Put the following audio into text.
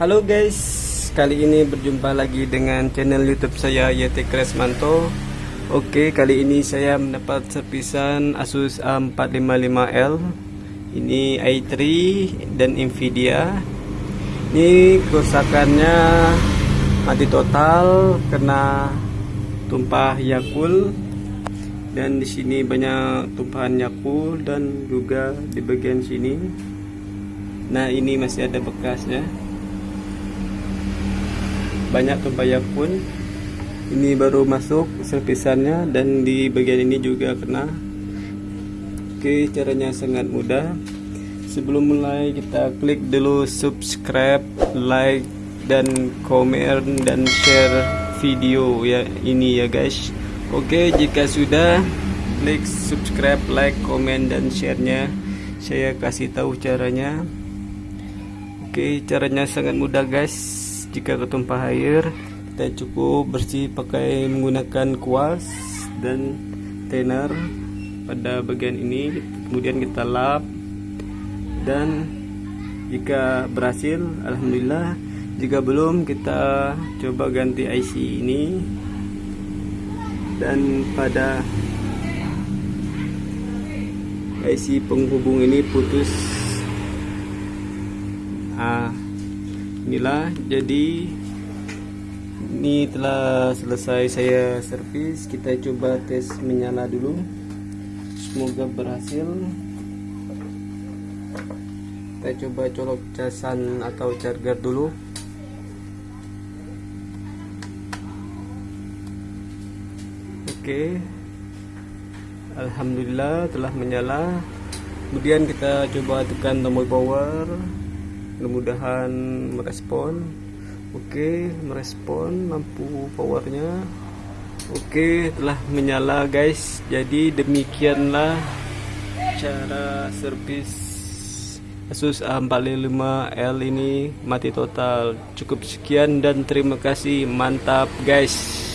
Halo guys, kali ini berjumpa lagi dengan channel YouTube saya YT Kresmanto. Oke, kali ini saya mendapat servisan Asus A455L. Ini i3 dan Nvidia. Ini kerusakannya mati total kena tumpah Yakul dan di sini banyak tumpahan Yakul dan juga di bagian sini. Nah, ini masih ada bekasnya banyak tumpayak pun. Ini baru masuk servisannya dan di bagian ini juga kena. Oke caranya sangat mudah. Sebelum mulai kita klik dulu subscribe like dan komen dan share video ya ini ya guys. Oke jika sudah klik subscribe like komen dan sharenya. Saya kasih tahu caranya. Oke caranya sangat mudah guys jika ketumpah air kita cukup bersih pakai menggunakan kuas dan thinner pada bagian ini. Kemudian kita lap. Dan jika berhasil Alhamdulillah. Jika belum kita coba ganti IC ini. Dan pada IC penghubung ini putus. Ah inilah jadi ini telah selesai saya servis. Kita coba tes menyala dulu. Semoga berhasil. Kita coba colok casan atau charger dulu. Oke. Alhamdulillah telah menyala. Kemudian kita coba tekan tombol power mudah-mudahan merespon. Oke merespon lampu powernya. Oke telah menyala guys. Jadi demikianlah cara servis Asus A45L ini mati total. Cukup sekian dan terima kasih. Mantap guys